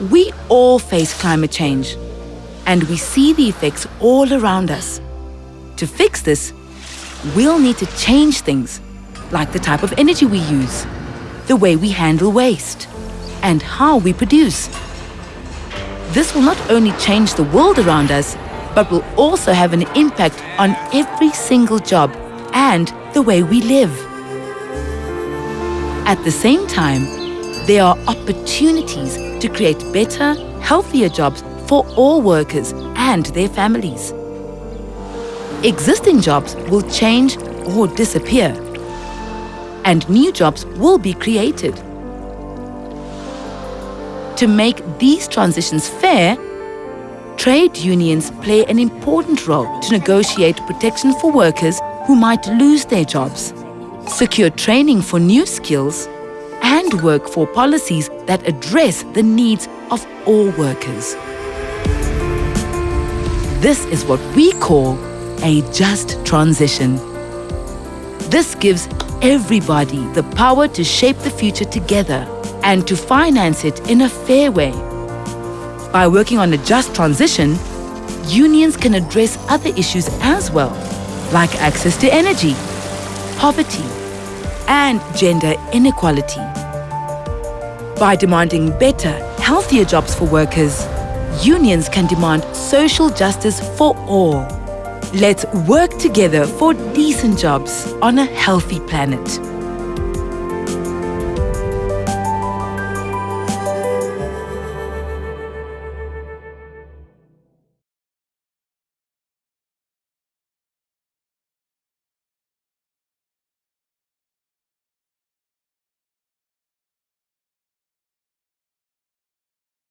We all face climate change, and we see the effects all around us. To fix this, we'll need to change things, like the type of energy we use, the way we handle waste, and how we produce. This will not only change the world around us, but will also have an impact on every single job and the way we live. At the same time, there are opportunities to create better, healthier jobs for all workers and their families. Existing jobs will change or disappear, and new jobs will be created. To make these transitions fair, trade unions play an important role to negotiate protection for workers who might lose their jobs, secure training for new skills, and work for policies that address the needs of all workers. This is what we call a just transition. This gives everybody the power to shape the future together and to finance it in a fair way. By working on a just transition, unions can address other issues as well, like access to energy, poverty, and gender inequality. By demanding better, healthier jobs for workers, unions can demand social justice for all. Let's work together for decent jobs on a healthy planet.